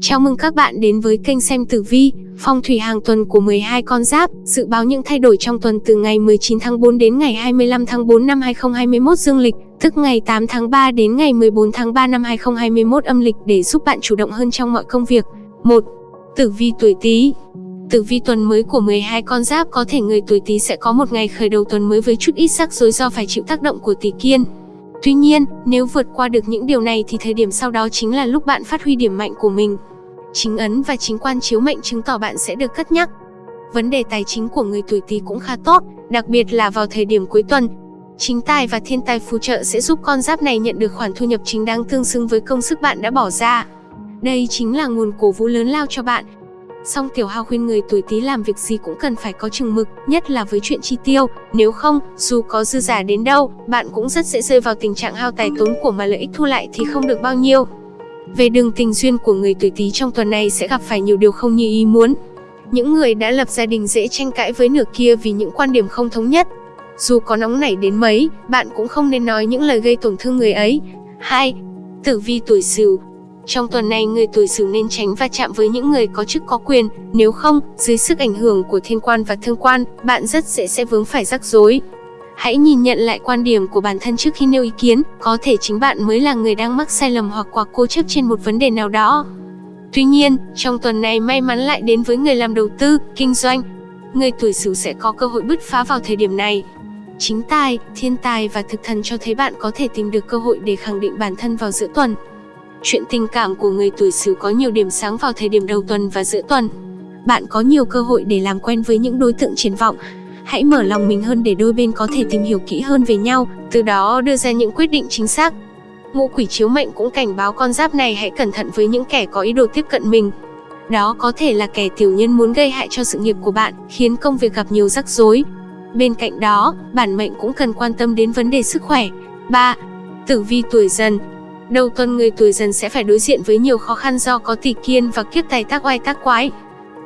Chào mừng các bạn đến với kênh xem tử vi, phong thủy hàng tuần của 12 con giáp, dự báo những thay đổi trong tuần từ ngày 19 tháng 4 đến ngày 25 tháng 4 năm 2021 dương lịch, tức ngày 8 tháng 3 đến ngày 14 tháng 3 năm 2021 âm lịch để giúp bạn chủ động hơn trong mọi công việc. 1. Tử vi tuổi Tý Tử vi tuần mới của 12 con giáp có thể người tuổi Tý sẽ có một ngày khởi đầu tuần mới với chút ít rắc rối do phải chịu tác động của tỷ Kiên. Tuy nhiên, nếu vượt qua được những điều này thì thời điểm sau đó chính là lúc bạn phát huy điểm mạnh của mình. Chính ấn và chính quan chiếu mệnh chứng tỏ bạn sẽ được cất nhắc. Vấn đề tài chính của người tuổi Tý cũng khá tốt, đặc biệt là vào thời điểm cuối tuần. Chính tài và thiên tài phù trợ sẽ giúp con giáp này nhận được khoản thu nhập chính đáng tương xứng với công sức bạn đã bỏ ra. Đây chính là nguồn cổ vũ lớn lao cho bạn. Song Tiểu Hào khuyên người tuổi Tý làm việc gì cũng cần phải có chừng mực, nhất là với chuyện chi tiêu, nếu không, dù có dư giả đến đâu, bạn cũng rất dễ rơi vào tình trạng hao tài tốn của mà lợi ích thu lại thì không được bao nhiêu. Về đường tình duyên của người tuổi Tý trong tuần này sẽ gặp phải nhiều điều không như ý muốn. Những người đã lập gia đình dễ tranh cãi với nửa kia vì những quan điểm không thống nhất. Dù có nóng nảy đến mấy, bạn cũng không nên nói những lời gây tổn thương người ấy. 2. Tử vi tuổi Sửu trong tuần này, người tuổi Sửu nên tránh va chạm với những người có chức có quyền, nếu không, dưới sức ảnh hưởng của thiên quan và thương quan, bạn rất dễ sẽ vướng phải rắc rối. Hãy nhìn nhận lại quan điểm của bản thân trước khi nêu ý kiến, có thể chính bạn mới là người đang mắc sai lầm hoặc quá cố chấp trên một vấn đề nào đó. Tuy nhiên, trong tuần này may mắn lại đến với người làm đầu tư, kinh doanh. Người tuổi Sửu sẽ có cơ hội bứt phá vào thời điểm này. Chính tài, thiên tài và thực thần cho thấy bạn có thể tìm được cơ hội để khẳng định bản thân vào giữa tuần. Chuyện tình cảm của người tuổi Sửu có nhiều điểm sáng vào thời điểm đầu tuần và giữa tuần. Bạn có nhiều cơ hội để làm quen với những đối tượng triển vọng. Hãy mở lòng mình hơn để đôi bên có thể tìm hiểu kỹ hơn về nhau, từ đó đưa ra những quyết định chính xác. Ngũ quỷ chiếu mệnh cũng cảnh báo con giáp này hãy cẩn thận với những kẻ có ý đồ tiếp cận mình. Đó có thể là kẻ tiểu nhân muốn gây hại cho sự nghiệp của bạn, khiến công việc gặp nhiều rắc rối. Bên cạnh đó, bản mệnh cũng cần quan tâm đến vấn đề sức khỏe. 3. Tử vi tuổi dần Đầu tuần người tuổi dần sẽ phải đối diện với nhiều khó khăn do có tỷ kiên và kiếp tài tác oai tác quái.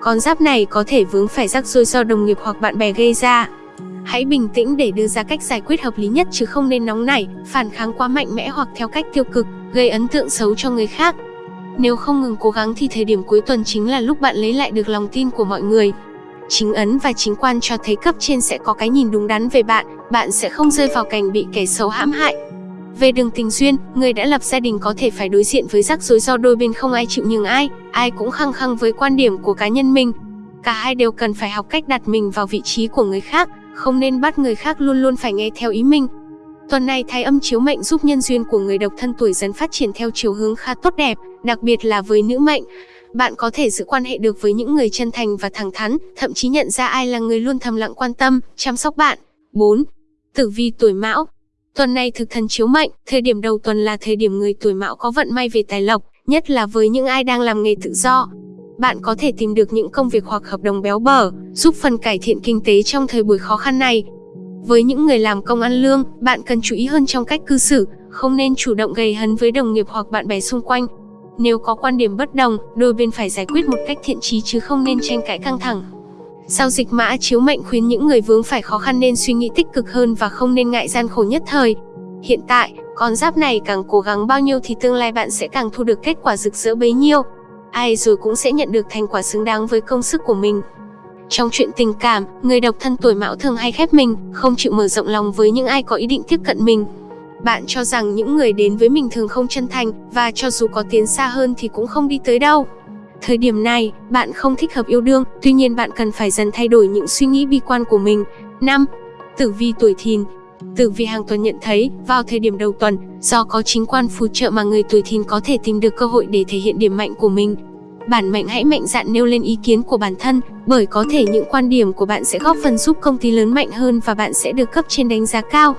Con giáp này có thể vướng phải rắc rối do đồng nghiệp hoặc bạn bè gây ra. Hãy bình tĩnh để đưa ra cách giải quyết hợp lý nhất chứ không nên nóng nảy, phản kháng quá mạnh mẽ hoặc theo cách tiêu cực, gây ấn tượng xấu cho người khác. Nếu không ngừng cố gắng thì thời điểm cuối tuần chính là lúc bạn lấy lại được lòng tin của mọi người. Chính ấn và chính quan cho thấy cấp trên sẽ có cái nhìn đúng đắn về bạn, bạn sẽ không rơi vào cảnh bị kẻ xấu hãm hại. Về đường tình duyên, người đã lập gia đình có thể phải đối diện với rắc rối do đôi bên không ai chịu nhường ai, ai cũng khăng khăng với quan điểm của cá nhân mình. Cả hai đều cần phải học cách đặt mình vào vị trí của người khác, không nên bắt người khác luôn luôn phải nghe theo ý mình. Tuần này thái âm chiếu mệnh giúp nhân duyên của người độc thân tuổi dần phát triển theo chiều hướng khá tốt đẹp, đặc biệt là với nữ mệnh. Bạn có thể giữ quan hệ được với những người chân thành và thẳng thắn, thậm chí nhận ra ai là người luôn thầm lặng quan tâm, chăm sóc bạn. 4. Tử vi tuổi mão Tuần này thực thần chiếu mệnh, thời điểm đầu tuần là thời điểm người tuổi mão có vận may về tài lộc, nhất là với những ai đang làm nghề tự do. Bạn có thể tìm được những công việc hoặc hợp đồng béo bở, giúp phần cải thiện kinh tế trong thời buổi khó khăn này. Với những người làm công ăn lương, bạn cần chú ý hơn trong cách cư xử, không nên chủ động gây hấn với đồng nghiệp hoặc bạn bè xung quanh. Nếu có quan điểm bất đồng, đôi bên phải giải quyết một cách thiện trí chứ không nên tranh cãi căng thẳng. Sao dịch mã chiếu mệnh khuyến những người vướng phải khó khăn nên suy nghĩ tích cực hơn và không nên ngại gian khổ nhất thời. Hiện tại, con giáp này càng cố gắng bao nhiêu thì tương lai bạn sẽ càng thu được kết quả rực rỡ bấy nhiêu. Ai rồi cũng sẽ nhận được thành quả xứng đáng với công sức của mình. Trong chuyện tình cảm, người độc thân tuổi mão thường hay khép mình, không chịu mở rộng lòng với những ai có ý định tiếp cận mình. Bạn cho rằng những người đến với mình thường không chân thành, và cho dù có tiến xa hơn thì cũng không đi tới đâu. Thời điểm này, bạn không thích hợp yêu đương, tuy nhiên bạn cần phải dần thay đổi những suy nghĩ bi quan của mình. 5. Tử vi tuổi thìn Tử vi hàng tuần nhận thấy, vào thời điểm đầu tuần, do có chính quan phù trợ mà người tuổi thìn có thể tìm được cơ hội để thể hiện điểm mạnh của mình. Bản mệnh hãy mạnh dạn nêu lên ý kiến của bản thân, bởi có thể những quan điểm của bạn sẽ góp phần giúp công ty lớn mạnh hơn và bạn sẽ được cấp trên đánh giá cao.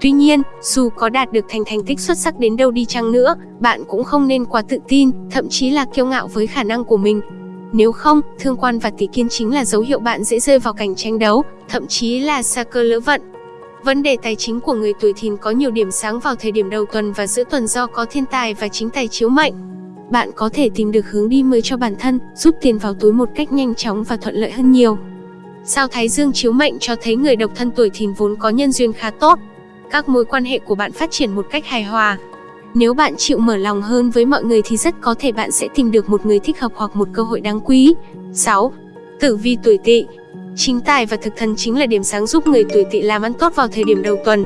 Tuy nhiên, dù có đạt được thành thành tích xuất sắc đến đâu đi chăng nữa, bạn cũng không nên quá tự tin, thậm chí là kiêu ngạo với khả năng của mình. Nếu không, thương quan và tỷ kiên chính là dấu hiệu bạn dễ rơi vào cảnh tranh đấu, thậm chí là xa cơ lỡ vận. Vấn đề tài chính của người tuổi thìn có nhiều điểm sáng vào thời điểm đầu tuần và giữa tuần do có thiên tài và chính tài chiếu mệnh. Bạn có thể tìm được hướng đi mới cho bản thân, giúp tiền vào túi một cách nhanh chóng và thuận lợi hơn nhiều. Sao Thái Dương chiếu mệnh cho thấy người độc thân tuổi thìn vốn có nhân duyên khá tốt, các mối quan hệ của bạn phát triển một cách hài hòa. Nếu bạn chịu mở lòng hơn với mọi người thì rất có thể bạn sẽ tìm được một người thích hợp hoặc một cơ hội đáng quý. 6. Tử vi tuổi Tỵ. Chính tài và thực thần chính là điểm sáng giúp người tuổi Tỵ làm ăn tốt vào thời điểm đầu tuần.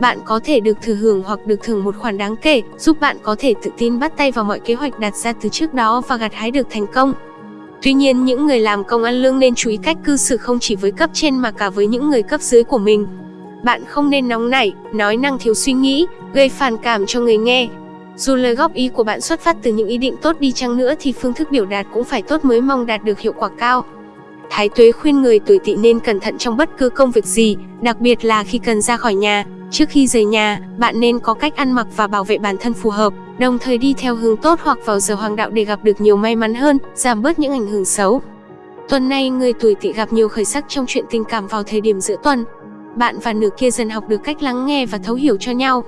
Bạn có thể được thừa hưởng hoặc được thưởng một khoản đáng kể, giúp bạn có thể tự tin bắt tay vào mọi kế hoạch đặt ra từ trước đó và gặt hái được thành công. Tuy nhiên, những người làm công ăn lương nên chú ý cách cư xử không chỉ với cấp trên mà cả với những người cấp dưới của mình. Bạn không nên nóng nảy, nói năng thiếu suy nghĩ, gây phản cảm cho người nghe. Dù lời góp ý của bạn xuất phát từ những ý định tốt đi chăng nữa thì phương thức biểu đạt cũng phải tốt mới mong đạt được hiệu quả cao. Thái Tuế khuyên người tuổi tỵ nên cẩn thận trong bất cứ công việc gì, đặc biệt là khi cần ra khỏi nhà. Trước khi rời nhà, bạn nên có cách ăn mặc và bảo vệ bản thân phù hợp, đồng thời đi theo hướng tốt hoặc vào giờ hoàng đạo để gặp được nhiều may mắn hơn, giảm bớt những ảnh hưởng xấu. Tuần này, người tuổi tỵ gặp nhiều khởi sắc trong chuyện tình cảm vào thời điểm giữa tuần. Bạn và nửa kia dần học được cách lắng nghe và thấu hiểu cho nhau.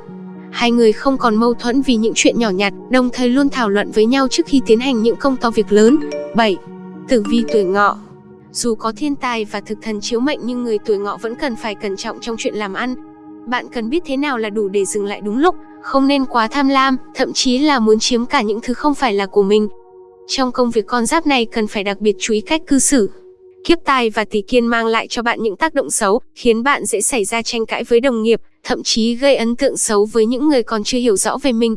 Hai người không còn mâu thuẫn vì những chuyện nhỏ nhặt, đồng thời luôn thảo luận với nhau trước khi tiến hành những công to việc lớn. 7. Tử vi tuổi ngọ Dù có thiên tài và thực thần chiếu mệnh nhưng người tuổi ngọ vẫn cần phải cẩn trọng trong chuyện làm ăn. Bạn cần biết thế nào là đủ để dừng lại đúng lúc, không nên quá tham lam, thậm chí là muốn chiếm cả những thứ không phải là của mình. Trong công việc con giáp này cần phải đặc biệt chú ý cách cư xử. Kiếp tài và tỷ kiên mang lại cho bạn những tác động xấu, khiến bạn dễ xảy ra tranh cãi với đồng nghiệp, thậm chí gây ấn tượng xấu với những người còn chưa hiểu rõ về mình.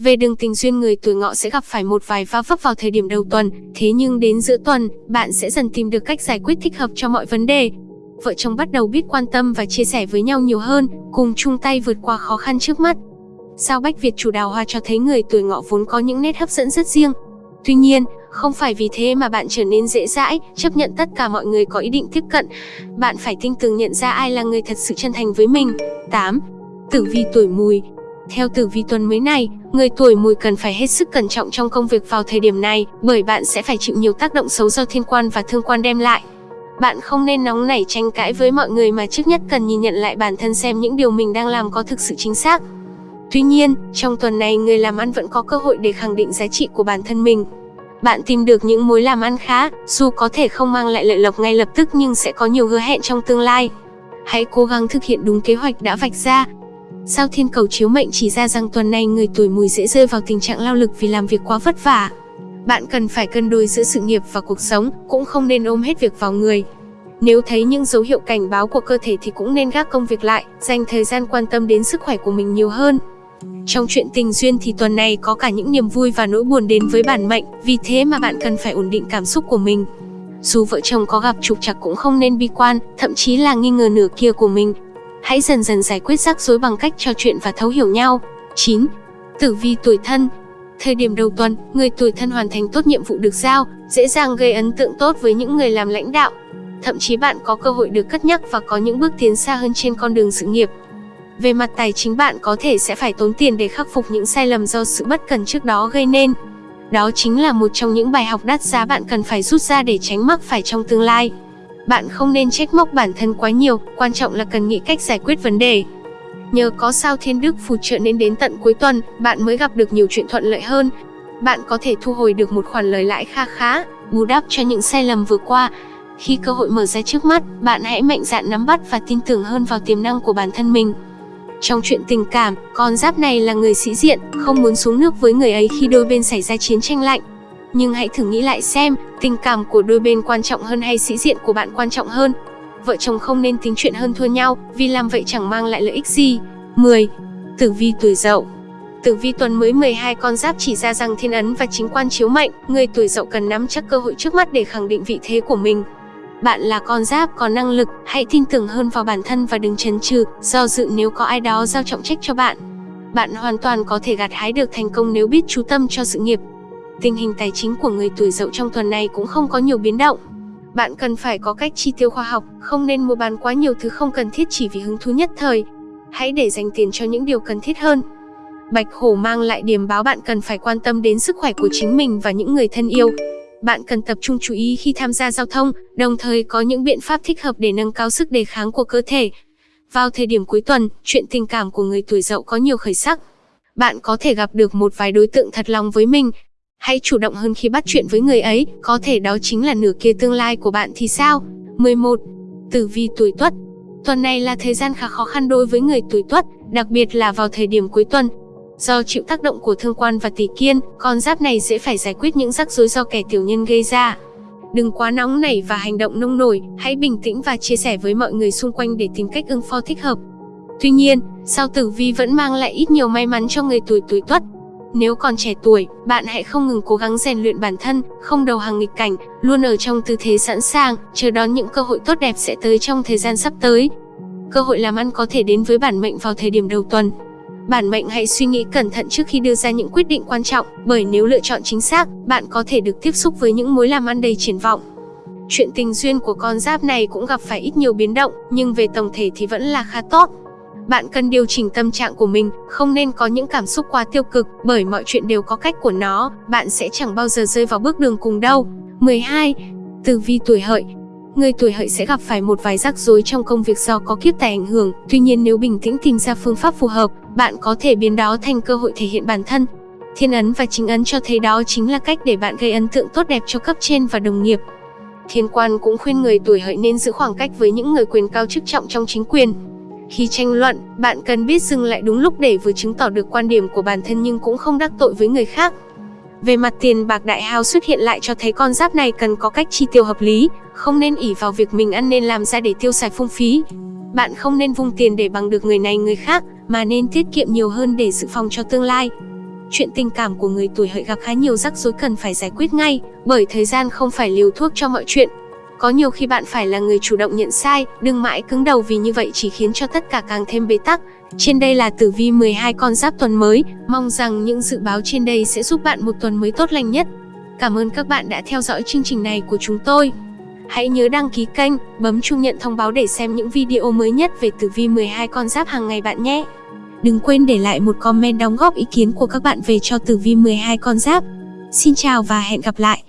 Về đường tình duyên người tuổi ngọ sẽ gặp phải một vài va vấp vào thời điểm đầu tuần, thế nhưng đến giữa tuần, bạn sẽ dần tìm được cách giải quyết thích hợp cho mọi vấn đề. Vợ chồng bắt đầu biết quan tâm và chia sẻ với nhau nhiều hơn, cùng chung tay vượt qua khó khăn trước mắt. Sao Bách Việt chủ đào hoa cho thấy người tuổi ngọ vốn có những nét hấp dẫn rất riêng. Tuy nhiên, không phải vì thế mà bạn trở nên dễ dãi, chấp nhận tất cả mọi người có ý định tiếp cận. Bạn phải tinh tường nhận ra ai là người thật sự chân thành với mình. 8. Tử vi tuổi mùi Theo tử vi tuần mới này, người tuổi mùi cần phải hết sức cẩn trọng trong công việc vào thời điểm này, bởi bạn sẽ phải chịu nhiều tác động xấu do thiên quan và thương quan đem lại. Bạn không nên nóng nảy tranh cãi với mọi người mà trước nhất cần nhìn nhận lại bản thân xem những điều mình đang làm có thực sự chính xác. Tuy nhiên, trong tuần này người làm ăn vẫn có cơ hội để khẳng định giá trị của bản thân mình. Bạn tìm được những mối làm ăn khá, dù có thể không mang lại lợi lộc ngay lập tức nhưng sẽ có nhiều hứa hẹn trong tương lai. Hãy cố gắng thực hiện đúng kế hoạch đã vạch ra. Sao thiên cầu chiếu mệnh chỉ ra rằng tuần này người tuổi mùi dễ rơi vào tình trạng lao lực vì làm việc quá vất vả. Bạn cần phải cân đối giữa sự nghiệp và cuộc sống, cũng không nên ôm hết việc vào người. Nếu thấy những dấu hiệu cảnh báo của cơ thể thì cũng nên gác công việc lại, dành thời gian quan tâm đến sức khỏe của mình nhiều hơn. Trong chuyện tình duyên thì tuần này có cả những niềm vui và nỗi buồn đến với bản mệnh, vì thế mà bạn cần phải ổn định cảm xúc của mình. Dù vợ chồng có gặp trục trặc cũng không nên bi quan, thậm chí là nghi ngờ nửa kia của mình. Hãy dần dần giải quyết rắc rối bằng cách trò chuyện và thấu hiểu nhau. 9. Tử vi tuổi thân Thời điểm đầu tuần, người tuổi thân hoàn thành tốt nhiệm vụ được giao, dễ dàng gây ấn tượng tốt với những người làm lãnh đạo. Thậm chí bạn có cơ hội được cất nhắc và có những bước tiến xa hơn trên con đường sự nghiệp. Về mặt tài chính bạn có thể sẽ phải tốn tiền để khắc phục những sai lầm do sự bất cần trước đó gây nên. Đó chính là một trong những bài học đắt giá bạn cần phải rút ra để tránh mắc phải trong tương lai. Bạn không nên trách móc bản thân quá nhiều, quan trọng là cần nghĩ cách giải quyết vấn đề. Nhờ có sao thiên đức phù trợ nên đến tận cuối tuần, bạn mới gặp được nhiều chuyện thuận lợi hơn. Bạn có thể thu hồi được một khoản lời lãi kha khá, bù đắp cho những sai lầm vừa qua. Khi cơ hội mở ra trước mắt, bạn hãy mạnh dạn nắm bắt và tin tưởng hơn vào tiềm năng của bản thân mình. Trong chuyện tình cảm, con giáp này là người sĩ diện, không muốn xuống nước với người ấy khi đôi bên xảy ra chiến tranh lạnh. Nhưng hãy thử nghĩ lại xem, tình cảm của đôi bên quan trọng hơn hay sĩ diện của bạn quan trọng hơn. Vợ chồng không nên tính chuyện hơn thua nhau, vì làm vậy chẳng mang lại lợi ích gì. 10. Tử vi tuổi dậu Tử vi tuần mới 12 con giáp chỉ ra rằng thiên ấn và chính quan chiếu mệnh, người tuổi dậu cần nắm chắc cơ hội trước mắt để khẳng định vị thế của mình. Bạn là con giáp có năng lực, hãy tin tưởng hơn vào bản thân và đừng chần chừ, do dự nếu có ai đó giao trọng trách cho bạn. Bạn hoàn toàn có thể gặt hái được thành công nếu biết chú tâm cho sự nghiệp. Tình hình tài chính của người tuổi dậu trong tuần này cũng không có nhiều biến động. Bạn cần phải có cách chi tiêu khoa học, không nên mua bán quá nhiều thứ không cần thiết chỉ vì hứng thú nhất thời. Hãy để dành tiền cho những điều cần thiết hơn. Bạch hổ mang lại điểm báo bạn cần phải quan tâm đến sức khỏe của chính mình và những người thân yêu. Bạn cần tập trung chú ý khi tham gia giao thông, đồng thời có những biện pháp thích hợp để nâng cao sức đề kháng của cơ thể. Vào thời điểm cuối tuần, chuyện tình cảm của người tuổi dậu có nhiều khởi sắc. Bạn có thể gặp được một vài đối tượng thật lòng với mình. Hãy chủ động hơn khi bắt chuyện với người ấy, có thể đó chính là nửa kia tương lai của bạn thì sao? 11. Tử vi tuổi Tuất. Tuần này là thời gian khá khó khăn đối với người tuổi Tuất, đặc biệt là vào thời điểm cuối tuần. Do chịu tác động của thương quan và tỷ kiên, con giáp này dễ phải giải quyết những rắc rối do kẻ tiểu nhân gây ra. Đừng quá nóng nảy và hành động nông nổi, hãy bình tĩnh và chia sẻ với mọi người xung quanh để tìm cách ứng phó thích hợp. Tuy nhiên, sao tử vi vẫn mang lại ít nhiều may mắn cho người tuổi tuổi tuất. Nếu còn trẻ tuổi, bạn hãy không ngừng cố gắng rèn luyện bản thân, không đầu hàng nghịch cảnh, luôn ở trong tư thế sẵn sàng, chờ đón những cơ hội tốt đẹp sẽ tới trong thời gian sắp tới. Cơ hội làm ăn có thể đến với bản mệnh vào thời điểm đầu tuần. Bản mệnh hãy suy nghĩ cẩn thận trước khi đưa ra những quyết định quan trọng, bởi nếu lựa chọn chính xác, bạn có thể được tiếp xúc với những mối làm ăn đầy triển vọng. Chuyện tình duyên của con giáp này cũng gặp phải ít nhiều biến động, nhưng về tổng thể thì vẫn là khá tốt. Bạn cần điều chỉnh tâm trạng của mình, không nên có những cảm xúc quá tiêu cực, bởi mọi chuyện đều có cách của nó, bạn sẽ chẳng bao giờ rơi vào bước đường cùng đâu. 12. Tử vi tuổi hợi Người tuổi hợi sẽ gặp phải một vài rắc rối trong công việc do có kiếp tài ảnh hưởng, tuy nhiên nếu bình tĩnh tìm ra phương pháp phù hợp, bạn có thể biến đó thành cơ hội thể hiện bản thân. Thiên ấn và chính ấn cho thấy đó chính là cách để bạn gây ấn tượng tốt đẹp cho cấp trên và đồng nghiệp. Thiên quan cũng khuyên người tuổi hợi nên giữ khoảng cách với những người quyền cao chức trọng trong chính quyền. Khi tranh luận, bạn cần biết dừng lại đúng lúc để vừa chứng tỏ được quan điểm của bản thân nhưng cũng không đắc tội với người khác. Về mặt tiền bạc đại hao xuất hiện lại cho thấy con giáp này cần có cách chi tiêu hợp lý, không nên ỉ vào việc mình ăn nên làm ra để tiêu xài phung phí. Bạn không nên vung tiền để bằng được người này người khác, mà nên tiết kiệm nhiều hơn để dự phòng cho tương lai. Chuyện tình cảm của người tuổi hợi gặp khá nhiều rắc rối cần phải giải quyết ngay, bởi thời gian không phải liều thuốc cho mọi chuyện. Có nhiều khi bạn phải là người chủ động nhận sai, đừng mãi cứng đầu vì như vậy chỉ khiến cho tất cả càng thêm bế tắc. Trên đây là tử vi 12 con giáp tuần mới, mong rằng những dự báo trên đây sẽ giúp bạn một tuần mới tốt lành nhất. Cảm ơn các bạn đã theo dõi chương trình này của chúng tôi. Hãy nhớ đăng ký kênh, bấm chuông nhận thông báo để xem những video mới nhất về tử vi 12 con giáp hàng ngày bạn nhé. Đừng quên để lại một comment đóng góp ý kiến của các bạn về cho tử vi 12 con giáp. Xin chào và hẹn gặp lại.